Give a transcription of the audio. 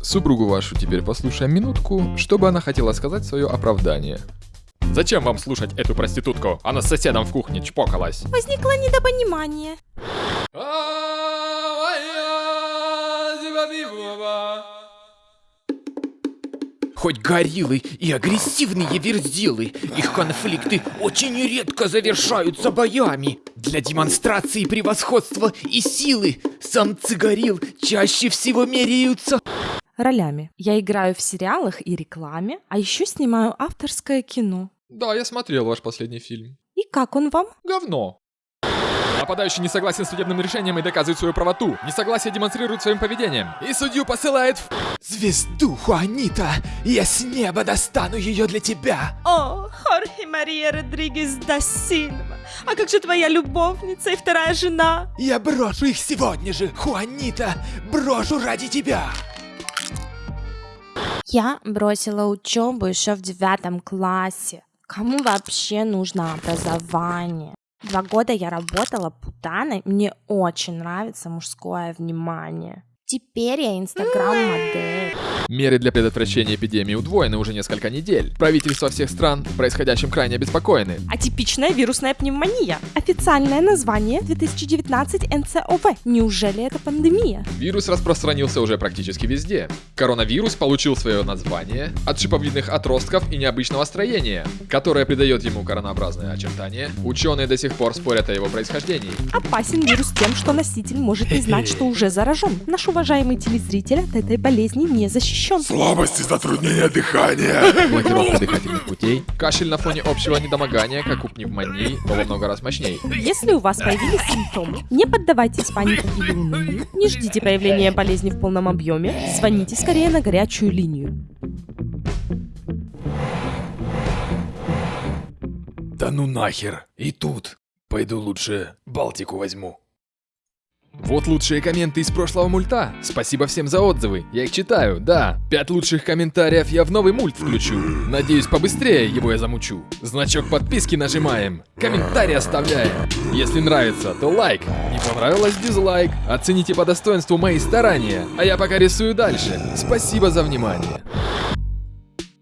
Супругу вашу теперь послушаем минутку, чтобы она хотела сказать свое оправдание. Зачем вам слушать эту проститутку? Она с соседом в кухне чпокалась. Возникло недопонимание. Хоть гориллы и агрессивные верзилы, их конфликты очень редко завершаются боями. Для демонстрации превосходства и силы самцы горилл чаще всего меряются Ролями. Я играю в сериалах и рекламе, а еще снимаю авторское кино. Да, я смотрел ваш последний фильм. И как он вам? Говно. Нападающий не согласен с судебным решением и доказывает свою правоту. Несогласие демонстрирует своим поведением. И судью посылает в... звезду Хуанита. Я с неба достану ее для тебя. О, Хорхе Мария Родригес да Сильва. А как же твоя любовница и вторая жена? Я брошу их сегодня же, Хуанита. Брошу ради тебя. Я бросила учебу еще в девятом классе. Кому вообще нужно образование? Два года я работала путаной, мне очень нравится мужское внимание. Теперь я инстаграм-модель. Меры для предотвращения эпидемии удвоены уже несколько недель. Правительства всех стран происходящим крайне обеспокоены. Атипичная вирусная пневмония. Официальное название 2019 НЦОВ. Неужели это пандемия? Вирус распространился уже практически везде. Коронавирус получил свое название от шиповидных отростков и необычного строения, которое придает ему коронообразное очертание. Ученые до сих пор спорят о его происхождении. Опасен вирус тем, что носитель может не знать, что уже заражен. Наш уважаемый телезритель от этой болезни не защищен. Слабость и затруднение дыхания. Блокировка дыхательных путей. Кашель на фоне общего недомогания, как у пневмонии, но во много раз мощнее. Если у вас появились симптомы, не поддавайтесь панике или унынию, не ждите проявления болезни в полном объеме, звоните скорее на горячую линию. Да ну нахер. И тут. Пойду лучше Балтику возьму. Вот лучшие комменты из прошлого мульта. Спасибо всем за отзывы. Я их читаю, да. Пять лучших комментариев я в новый мульт включу. Надеюсь, побыстрее его я замучу. Значок подписки нажимаем. Комментарий оставляем. Если нравится, то лайк. Не понравилось дизлайк. Оцените по достоинству мои старания. А я пока рисую дальше. Спасибо за внимание.